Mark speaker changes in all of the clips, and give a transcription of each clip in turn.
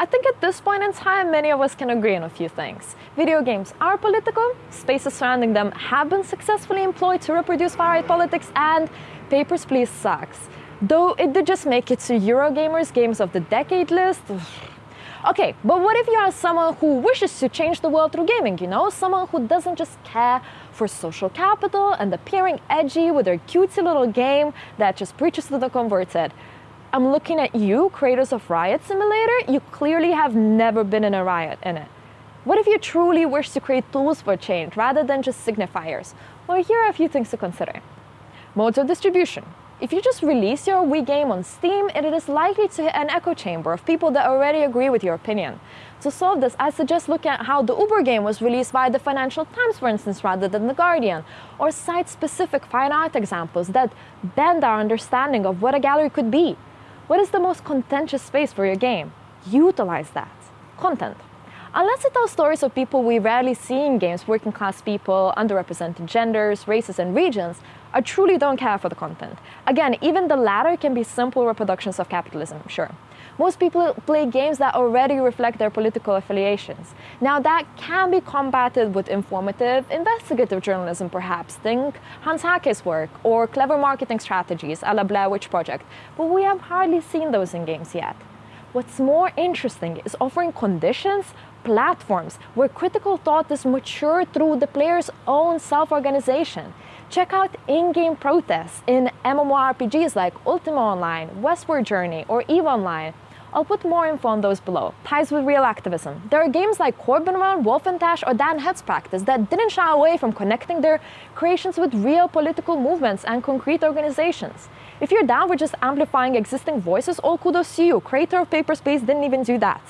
Speaker 1: I think at this point in time, many of us can agree on a few things. Video games are political, spaces surrounding them have been successfully employed to reproduce far-right politics, and Papers, Please sucks. Though it did just make it to Eurogamer's Games of the Decade list. Okay, but what if you are someone who wishes to change the world through gaming, you know? Someone who doesn't just care for social capital and appearing edgy with their cutesy little game that just preaches to the converted. I'm looking at you, creators of Riot Simulator, you clearly have never been in a riot in it. What if you truly wish to create tools for change rather than just signifiers? Well, here are a few things to consider. Modes of distribution. If you just release your Wii game on Steam, it is likely to hit an echo chamber of people that already agree with your opinion. To solve this, I suggest looking at how the Uber game was released by the Financial Times, for instance, rather than The Guardian, or site-specific fine art examples that bend our understanding of what a gallery could be. What is the most contentious space for your game? Utilize that. Content. Unless it tells stories of people we rarely see in games, working class people, underrepresented genders, races, and regions, I truly don't care for the content. Again, even the latter can be simple reproductions of capitalism, sure. Most people play games that already reflect their political affiliations. Now that can be combated with informative, investigative journalism perhaps, think Hans Haacke's work, or clever marketing strategies a la Blair Witch Project, but we have hardly seen those in games yet. What's more interesting is offering conditions, platforms, where critical thought is matured through the player's own self-organization. Check out in-game protests in MMORPGs like Ultima Online, Westward Journey, or EVE Online, I'll put more info on those below. Ties with real activism. There are games like Corbyn Run, Wolfendash, or Dan Head's Practice that didn't shy away from connecting their creations with real political movements and concrete organizations. If you're down with just amplifying existing voices, all kudos to you. Creator of Papers, Please didn't even do that.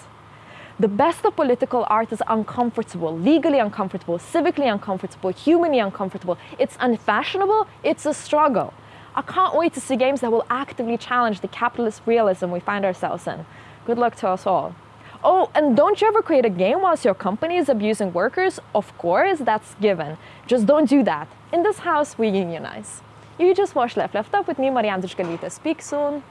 Speaker 1: The best of political art is uncomfortable, legally uncomfortable, civically uncomfortable, humanly uncomfortable. It's unfashionable, it's a struggle. I can't wait to see games that will actively challenge the capitalist realism we find ourselves in. Good luck to us all. Oh, and don't you ever create a game whilst your company is abusing workers? Of course, that's given. Just don't do that. In this house, we unionize. You just watched Left Left Up with me, Marianne Dushkalita. Speak soon.